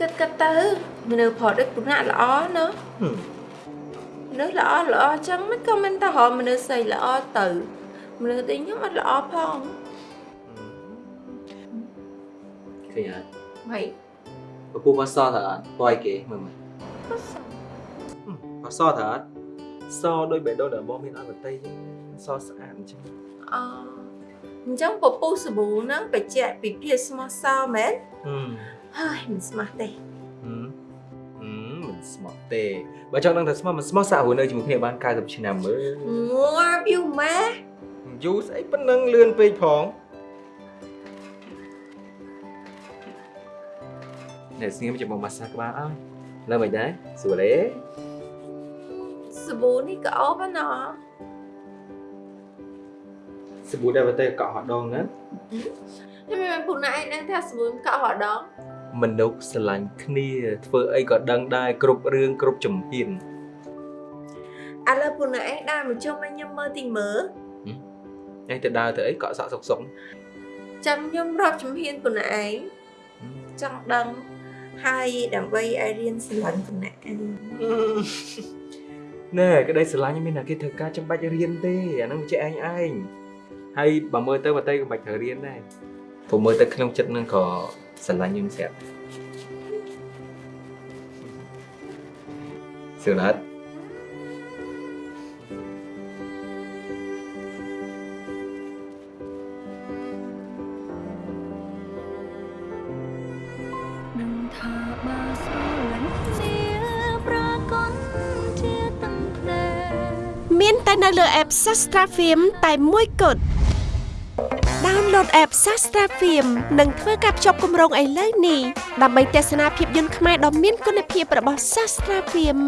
គិតគិតទៅមនុស្សប្រឌិតគណៈល្អណាហឹមមនុស្សល្អល្អអញ្ចឹងមិនក៏មិនទៅរកមនុស្សស្រីល្អទៅមនុស្សទីខ្ញុំអត់ល្អផងឃើញអត់ហីពពុះបសតើអត់បយគេមើលមើលបសតើអត់សដោយបេះដូងដែលបងមានអត់បតីចឹងសស្អាតអញ្ចឹងអ អញ្ចឹងពពុះសាប៊ូហ្នឹងបច្ចៈពីភាពស្មោះសរមែនហឹមហើយមិនស្មោះទេហឹមហឹមមិនស្មោះទេបើចង់ដឹងថាស្មោះមិនស្មោះសាក់ហួរនៅជាមួយគ្នាបាន90ឆ្នាំមើលងាប់យូរម៉ែយូរស្អីប៉ុណ្ណឹងលឿនពេកផងនេះស្ងៀមចាំមកម៉ាសាក្បាលអើយលើមិនដែរស្រួលទេសាប៊ូនេះក៏អូបណា សាប៊ូដែលបតេកក់ហដងណាតែមិនពូណែឯងដឹងថាសាប៊ូកក់រដងមនុស្សស្រឡាញ់គ្នាធ្វើអីក៏ដឹងដែរគ្រប់រឿងគ្រប់ជំហានឥឡូវពូណែឯងដើរមកជុំឲ្យខ្ញុំមើលទីមើលឯងទៅដើរទៅអីកក់សក់សុកសុកចាំខ្ញុំរាប់ជំហានពូណែឯងចង់ដឹងហើយដើម្បីឲ្យរៀនស្រឡាញ់ពូណែឯងណែក្តីស្រឡាញ់មានតែគេធ្វើការចាំបាច់រៀនទេអាហ្នឹងវាចេះឯងឯង ហើយបើមើលទៅបតេក៏មិនបាច់ត្រូវរៀនដែរព្រោះមើលទៅក្នុងចិត្តហ្នឹងក៏ស្រឡាញ់ខ្ញុំស្រាប់សឿនអត់នឹងថាបើស្រឡាញ់ជាប្រកនជាទាំងភ្នែកមានតែនៅលើ app Sastra Film តែមួយគត់ Download app Sastra Film និងធ្វើការភ្ជាប់គម្រោងឥឡូវនេះដើម្បីទស្សនាភាពយន្តខ្មែរដ៏មានគុណភាពរបស់ Sastra Film